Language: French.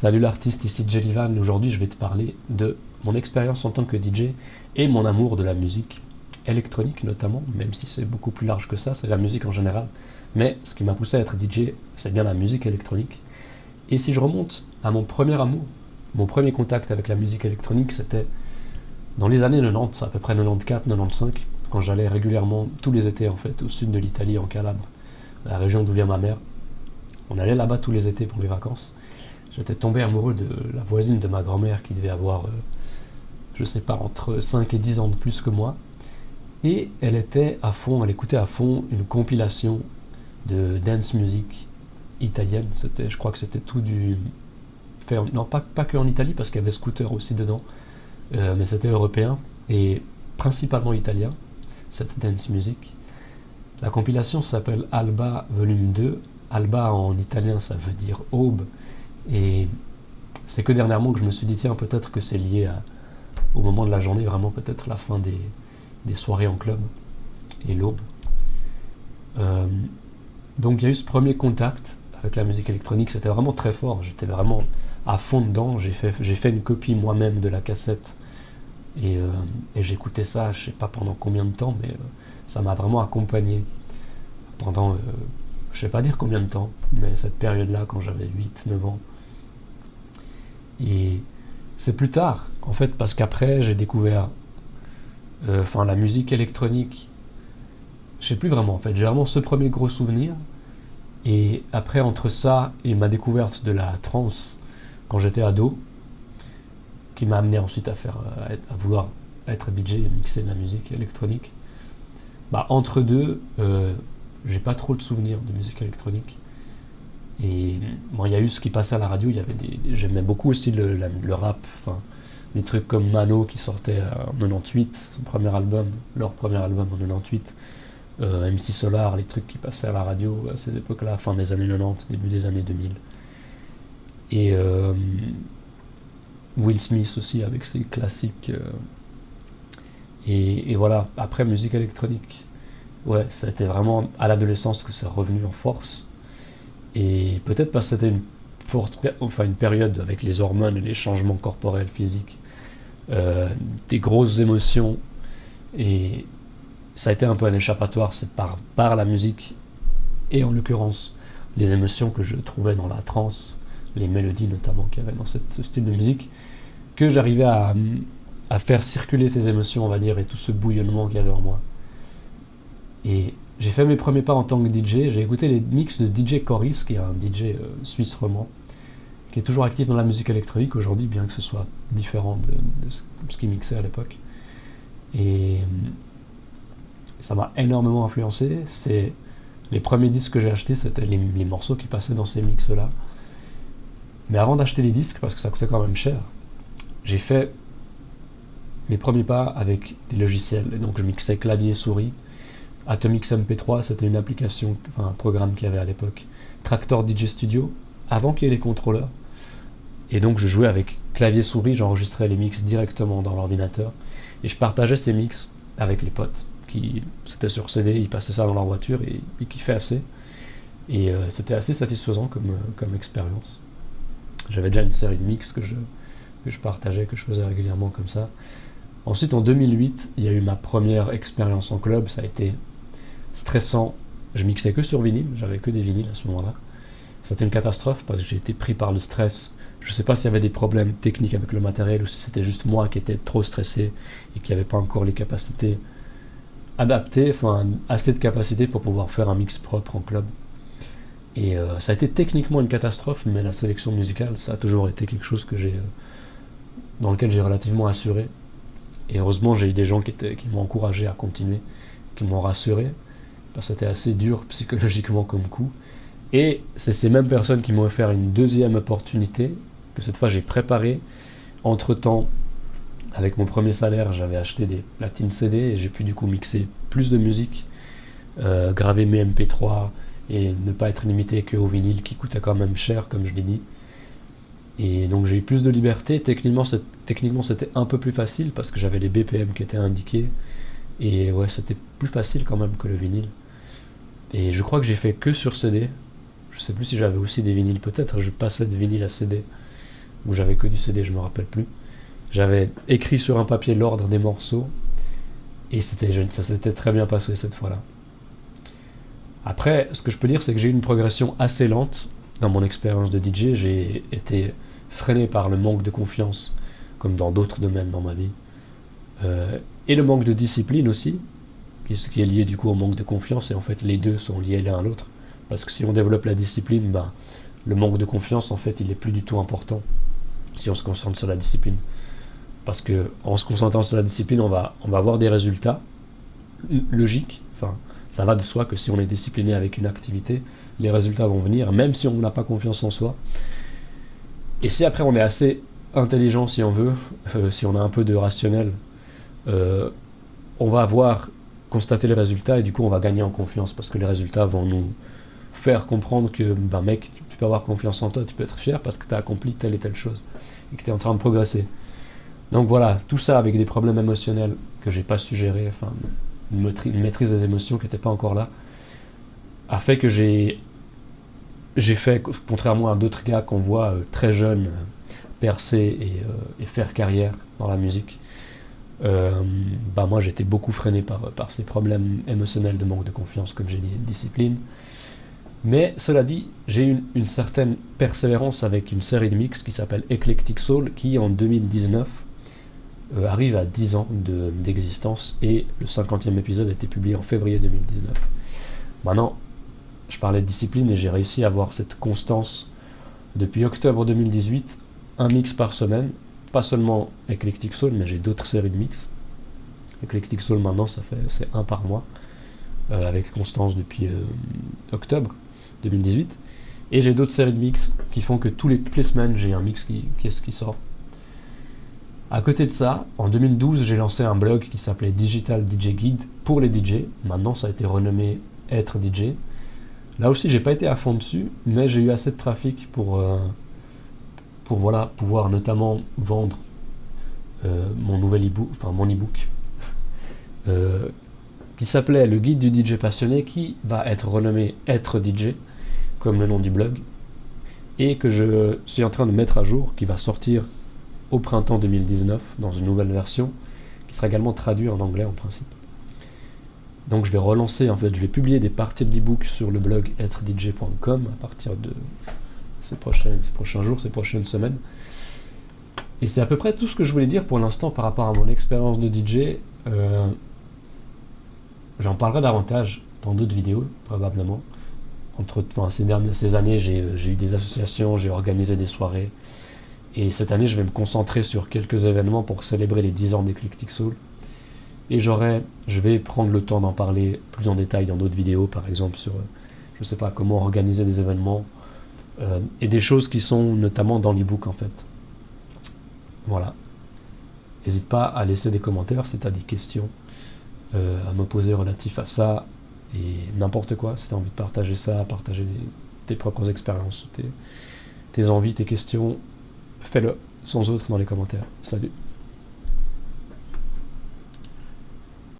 Salut l'artiste, ici Jellyvan. Aujourd'hui, je vais te parler de mon expérience en tant que DJ et mon amour de la musique électronique notamment, même si c'est beaucoup plus large que ça, c'est la musique en général. Mais ce qui m'a poussé à être DJ, c'est bien la musique électronique. Et si je remonte à mon premier amour, mon premier contact avec la musique électronique, c'était dans les années 90, à peu près 94-95, quand j'allais régulièrement tous les étés en fait au sud de l'Italie, en Calabre, la région d'où vient ma mère. On allait là-bas tous les étés pour les vacances. J'étais tombé amoureux de la voisine de ma grand-mère qui devait avoir, euh, je sais pas, entre 5 et 10 ans de plus que moi. Et elle était à fond, elle écoutait à fond une compilation de dance music italienne. C'était, je crois que c'était tout du. Non, pas, pas que en Italie, parce qu'il y avait Scooter aussi dedans, euh, mais c'était européen et principalement italien, cette dance music. La compilation s'appelle Alba Volume 2. Alba en italien, ça veut dire aube. Et c'est que dernièrement que je me suis dit, tiens, peut-être que c'est lié au moment de la journée, vraiment peut-être la fin des, soirées en club et l'aube. Euh, donc il y a eu ce premier contact avec la musique électronique, c'était vraiment très fort, j'étais vraiment à fond dedans, j'ai fait, fait une copie moi-même de la cassette et, euh, j'écoutais ça, je sais pas pendant combien de temps, mais euh, ça m'a vraiment accompagné pendant, je sais pas dire combien de temps, mais cette période-là, quand j'avais 8-9 ans, et c'est plus tard, en fait, parce qu'après, j'ai découvert euh, la musique électronique. Je sais plus vraiment, en fait. J'ai vraiment ce premier gros souvenir. Et après, entre ça et ma découverte de la trance quand j'étais ado, qui m'a amené ensuite à, faire, euh, à, vouloir être DJ et mixer de la musique électronique, bah, entre deux, euh, j'ai pas trop de souvenirs de musique électronique. Et bon, il y a eu ce qui passait à la radio, j'aimais beaucoup aussi le, rap, enfin, des trucs comme Mano qui sortait en 98, son premier album, leur premier album en 98, euh, MC Solar, les trucs qui passaient à la radio à ces époques-là, fin des années 90, début des années 2000. Et euh, Will Smith aussi avec ses classiques. Euh, et, et, voilà, après musique électronique. Ouais, ça a été vraiment à l'adolescence que c'est revenu en force. Et peut-être parce que c'était une forte, enfin une période avec les hormones et les changements corporels, physiques, euh, des grosses émotions. Et ça a été un peu un échappatoire, c'est par, par la musique et en l'occurrence les émotions que je trouvais dans la trance, les mélodies notamment qu'il y avait dans cette, ce style de musique, que j'arrivais à, faire circuler ces émotions, on va dire, et tout ce bouillonnement qu'il y avait en moi. Et j'ai fait mes premiers pas en tant que DJ, j'ai écouté les mix de DJ Coris, qui est un DJ euh, suisse roman, qui est toujours actif dans la musique électronique aujourd'hui, bien que ce soit différent de, ce qu'il mixait à l'époque. Et euh, ça m'a énormément influencé. C'est les premiers disques que j'ai achetés, c'était les, morceaux qui passaient dans ces mix-là. Mais avant d'acheter les disques, parce que ça coûtait quand même cher, j'ai fait mes premiers pas avec des logiciels. Donc je mixais clavier, souris Atomix MP3, c'était une application, enfin un programme qu'il y avait à l'époque. Tractor DJ Studio, avant qu'il y ait les contrôleurs. Et donc je jouais avec clavier souris, j'enregistrais les mix directement dans l'ordinateur. Et je partageais ces mix avec les potes. qui C'était sur CD, ils passaient ça dans leur voiture et ils kiffaient assez. Et euh, c'était assez satisfaisant comme, euh, comme expérience. J'avais déjà une série de mix que je, que je partageais, que je faisais régulièrement comme ça. Ensuite, en 2008, il y a eu ma première expérience en club. Ça a été stressant. Je mixais que sur vinyle, j'avais que des vinyles à ce moment-là. C'était une catastrophe parce que j'ai été pris par le stress. Je ne sais pas s'il y avait des problèmes techniques avec le matériel ou si c'était juste moi qui étais trop stressé et qui n'avait pas encore les capacités adaptées, enfin assez de capacités pour pouvoir faire un mix propre en club. Et euh, ça a été techniquement une catastrophe, mais la sélection musicale, ça a toujours été quelque chose que j'ai, euh, dans lequel j'ai relativement assuré. Et heureusement, j'ai eu des gens qui, étaient, qui m'ont encouragé à continuer, qui m'ont rassuré c'était assez dur psychologiquement comme coup. Et c'est ces mêmes personnes qui m'ont offert une deuxième opportunité, que cette fois j'ai préparé. Entre-temps, avec mon premier salaire, j'avais acheté des platines CD et j'ai pu du coup mixer plus de musique, euh, graver mes MP3 et ne pas être limité que au vinyle qui coûtait quand même cher, comme je l'ai dit. Et donc j'ai eu plus de liberté. Techniquement, c'était un peu plus facile parce que j'avais les BPM qui étaient indiqués. Et ouais, c'était plus facile quand même que le vinyle. Et je crois que j'ai fait que sur CD. Je sais plus si j'avais aussi des vinyles, peut-être je passais de vinyle à CD. ou j'avais que du CD, je me rappelle plus. J'avais écrit sur un papier l'ordre des morceaux et c'était ça s'était très bien passé cette fois-là. Après, ce que je peux dire, c'est que j'ai eu une progression assez lente dans mon expérience de DJ. J'ai été freiné par le manque de confiance, comme dans d'autres domaines dans ma vie, euh, et le manque de discipline aussi, ce qui est lié du coup au manque de confiance. Et en fait, les deux sont liés l'un à l'autre, parce que si on développe la discipline, ben, le manque de confiance, en fait, il est plus du tout important si on se concentre sur la discipline. Parce que en se concentrant sur la discipline, on va, on va avoir des résultats logiques. Enfin, ça va de soi que si on est discipliné avec une activité, les résultats vont venir, même si on n'a pas confiance en soi. Et si après on est assez intelligent, si on veut, euh, si on a un peu de rationnel, euh, on va avoir constaté les résultats et du coup on va gagner en confiance parce que les résultats vont nous faire comprendre que, ben mec, tu peux avoir confiance en toi, tu peux être fier parce que tu as accompli telle et telle chose et que tu es en train de progresser. Donc voilà, tout ça avec des problèmes émotionnels que j'ai pas su gérer, enfin, une, maîtrise des émotions qui n'était pas encore là, a fait que j'ai j'ai fait, contrairement à d'autres gars qu'on voit euh, très jeunes euh, percer et, faire carrière dans la musique, bah moi j'étais beaucoup freiné par, par ces problèmes émotionnels de manque de confiance, comme j'ai dit, de discipline. Mais cela dit, j'ai eu une, certaine persévérance avec une série de mix qui s'appelle Eclectic Soul, qui en 2019 euh, arrive à 10 ans d'existence, et le 50e épisode a été publié en février 2019. Maintenant, je parlais de discipline et j'ai réussi à avoir cette constance depuis octobre 2018, un mix par semaine, pas seulement Eclectic Soul, mais j'ai d'autres séries de mix. Eclectic Soul maintenant, ça fait c'est un par mois, euh, avec constance depuis euh, octobre. 2018. Et j'ai d'autres séries de mix qui font que tous les, toutes les semaines, j'ai un mix qui, qui, qui sort. À côté de ça, en 2012, j'ai lancé un blog qui s'appelait Digital DJ Guide pour les DJ. Maintenant, ça a été renommé Être DJ. Là aussi, j'ai pas été à fond dessus, mais j'ai eu assez de trafic pour, euh, pour voilà, pouvoir notamment vendre euh, mon nouvel e-book, enfin mon e-book, euh, qui s'appelait Le guide du DJ passionné, qui va être renommé Être DJ comme le nom du blog, et que je suis en train de mettre à jour, qui va sortir au printemps 2019 dans une nouvelle version, qui sera également traduit en anglais en principe. Donc je vais relancer, en fait, je vais publier des parties de l'ebook sur le blog êtredj.com à partir de ces prochains, jours, ces prochaines semaines. Et c'est à peu près tout ce que je voulais dire pour l'instant par rapport à mon expérience de DJ. Euh, j'en parlerai davantage dans d'autres vidéos, probablement entre ces, dernières, ces années, j'ai eu des associations, j'ai organisé des soirées. Et cette année, je vais me concentrer sur quelques événements pour célébrer les 10 ans d'Eclectic Soul. Et je vais prendre le temps d'en parler plus en détail dans d'autres vidéos, par exemple sur, je sais pas, comment organiser des événements. Euh, et des choses qui sont notamment dans l'ebook en fait. Voilà. N'hésite pas à laisser des commentaires si tu as des questions euh, à me poser relatif à ça, et n'importe quoi, si tu as envie de partager ça, partager tes propres expériences, tes, tes envies, tes questions, fais-le sans autre dans les commentaires. Salut